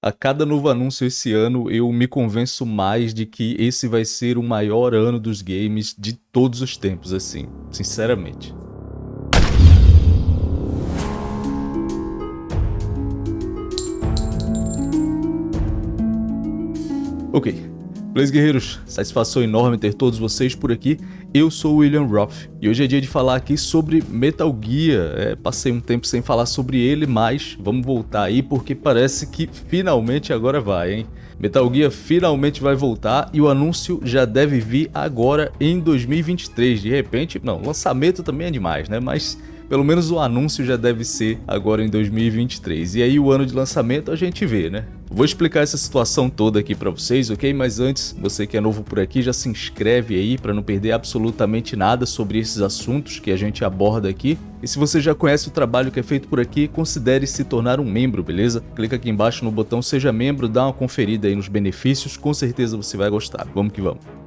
A cada novo anúncio esse ano, eu me convenço mais de que esse vai ser o maior ano dos games de todos os tempos, assim, sinceramente. Ok, Beleza, guerreiros? Satisfação enorme ter todos vocês por aqui. Eu sou o William Roth e hoje é dia de falar aqui sobre Metal Gear. É, passei um tempo sem falar sobre ele, mas vamos voltar aí porque parece que finalmente agora vai, hein? Metal Gear finalmente vai voltar e o anúncio já deve vir agora em 2023. De repente, não, lançamento também é demais, né? Mas pelo menos o anúncio já deve ser agora em 2023. E aí o ano de lançamento a gente vê, né? Vou explicar essa situação toda aqui para vocês, ok? Mas antes, você que é novo por aqui, já se inscreve aí para não perder absolutamente nada sobre esses assuntos que a gente aborda aqui. E se você já conhece o trabalho que é feito por aqui, considere se tornar um membro, beleza? Clica aqui embaixo no botão Seja Membro, dá uma conferida aí nos benefícios, com certeza você vai gostar. Vamos que vamos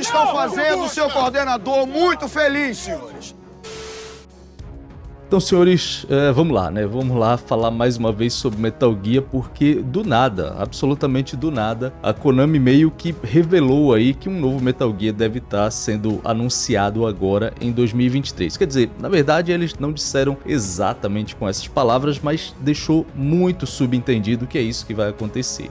estão fazendo o seu coordenador muito feliz, senhores. Então, senhores, é, vamos lá, né? Vamos lá falar mais uma vez sobre Metal Gear, porque do nada, absolutamente do nada, a Konami meio que revelou aí que um novo Metal Gear deve estar sendo anunciado agora em 2023. Quer dizer, na verdade eles não disseram exatamente com essas palavras, mas deixou muito subentendido que é isso que vai acontecer.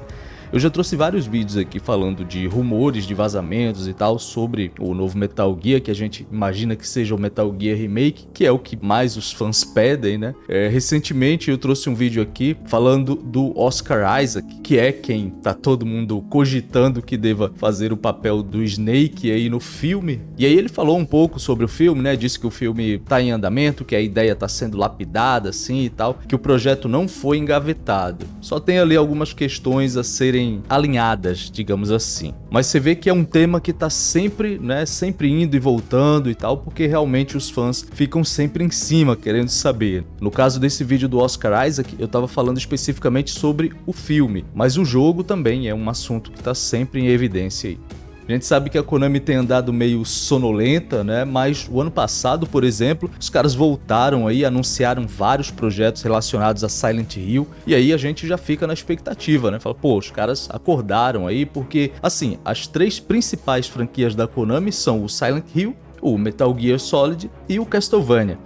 Eu já trouxe vários vídeos aqui falando de rumores, de vazamentos e tal sobre o novo Metal Gear, que a gente imagina que seja o Metal Gear Remake, que é o que mais os fãs pedem, né? É, recentemente eu trouxe um vídeo aqui falando do Oscar Isaac, que é quem tá todo mundo cogitando que deva fazer o papel do Snake aí no filme. E aí ele falou um pouco sobre o filme, né? Disse que o filme tá em andamento, que a ideia tá sendo lapidada assim e tal, que o projeto não foi engavetado. Só tem ali algumas questões a serem serem alinhadas, digamos assim. Mas você vê que é um tema que tá sempre, né, sempre indo e voltando e tal, porque realmente os fãs ficam sempre em cima querendo saber. No caso desse vídeo do Oscar Isaac, eu tava falando especificamente sobre o filme, mas o jogo também é um assunto que tá sempre em evidência aí. A gente sabe que a Konami tem andado meio sonolenta, né? Mas o ano passado, por exemplo, os caras voltaram aí, anunciaram vários projetos relacionados a Silent Hill, e aí a gente já fica na expectativa, né? Fala, pô, os caras acordaram aí, porque, assim, as três principais franquias da Konami são o Silent Hill, o Metal Gear Solid e o Castlevania.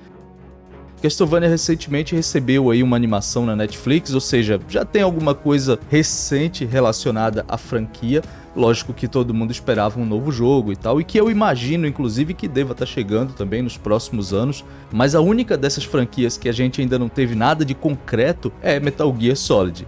Castlevania recentemente recebeu aí uma animação na Netflix, ou seja, já tem alguma coisa recente relacionada à franquia. Lógico que todo mundo esperava um novo jogo e tal, e que eu imagino, inclusive, que deva estar tá chegando também nos próximos anos, mas a única dessas franquias que a gente ainda não teve nada de concreto é Metal Gear Solid.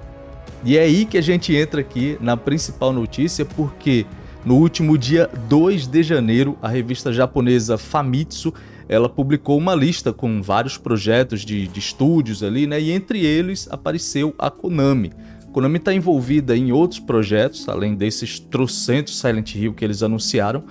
E é aí que a gente entra aqui na principal notícia, porque no último dia 2 de janeiro, a revista japonesa Famitsu ela publicou uma lista com vários projetos de, de estúdios ali, né? E entre eles apareceu a Konami. A Konami está envolvida em outros projetos, além desses trocentos Silent Hill que eles anunciaram.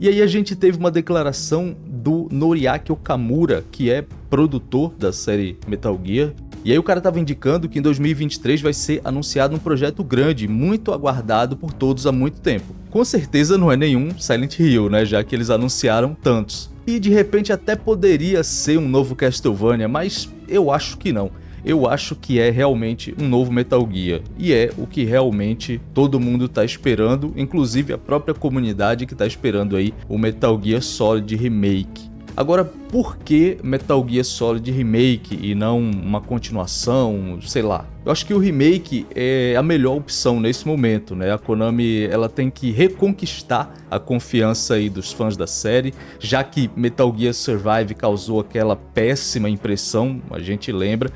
E aí a gente teve uma declaração do Noriaki Okamura, que é produtor da série Metal Gear. E aí o cara estava indicando que em 2023 vai ser anunciado um projeto grande, muito aguardado por todos há muito tempo. Com certeza não é nenhum Silent Hill, né, já que eles anunciaram tantos. E de repente até poderia ser um novo Castlevania, mas eu acho que não. Eu acho que é realmente um novo Metal Gear. E é o que realmente todo mundo está esperando, inclusive a própria comunidade que está esperando aí o Metal Gear Solid Remake. Agora, por que Metal Gear Solid Remake e não uma continuação, sei lá? Eu acho que o remake é a melhor opção nesse momento, né? A Konami ela tem que reconquistar a confiança aí dos fãs da série, já que Metal Gear Survive causou aquela péssima impressão, a gente lembra,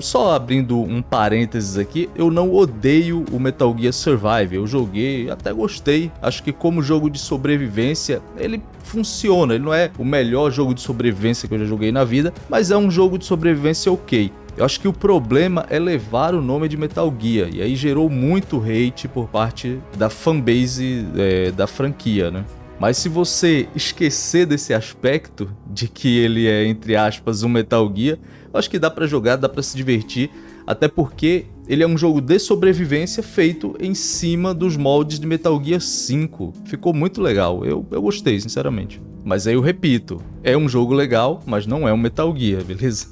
só abrindo um parênteses aqui, eu não odeio o Metal Gear Survive, eu joguei, até gostei, acho que como jogo de sobrevivência ele funciona, ele não é o melhor jogo de sobrevivência que eu já joguei na vida, mas é um jogo de sobrevivência ok. Eu acho que o problema é levar o nome de Metal Gear, e aí gerou muito hate por parte da fanbase é, da franquia, né? Mas se você esquecer desse aspecto de que ele é, entre aspas, um Metal Gear, acho que dá para jogar, dá para se divertir, até porque ele é um jogo de sobrevivência feito em cima dos moldes de Metal Gear 5. Ficou muito legal, eu, eu gostei, sinceramente. Mas aí eu repito, é um jogo legal, mas não é um Metal Gear, beleza?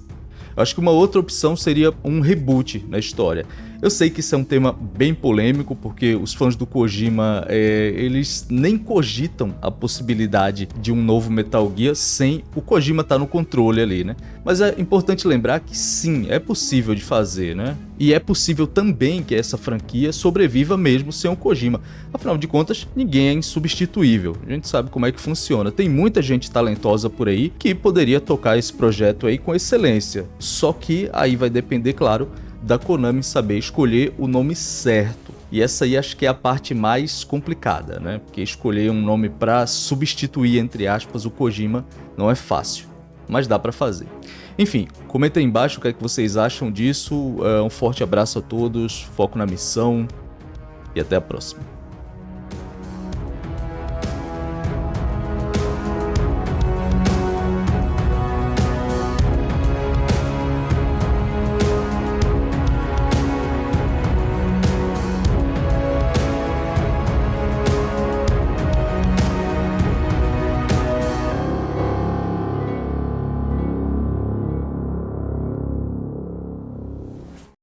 Acho que uma outra opção seria um reboot na história. Eu sei que isso é um tema bem polêmico, porque os fãs do Kojima, é, eles nem cogitam a possibilidade de um novo Metal Gear sem o Kojima estar tá no controle ali, né? Mas é importante lembrar que sim, é possível de fazer, né? E é possível também que essa franquia sobreviva mesmo sem o Kojima. Afinal de contas, ninguém é insubstituível. A gente sabe como é que funciona. Tem muita gente talentosa por aí que poderia tocar esse projeto aí com excelência. Só que aí vai depender, claro, da Konami saber escolher o nome certo. E essa aí acho que é a parte mais complicada, né? Porque escolher um nome para substituir, entre aspas, o Kojima não é fácil, mas dá para fazer. Enfim, comenta aí embaixo o que, é que vocês acham disso. Uh, um forte abraço a todos, foco na missão e até a próxima.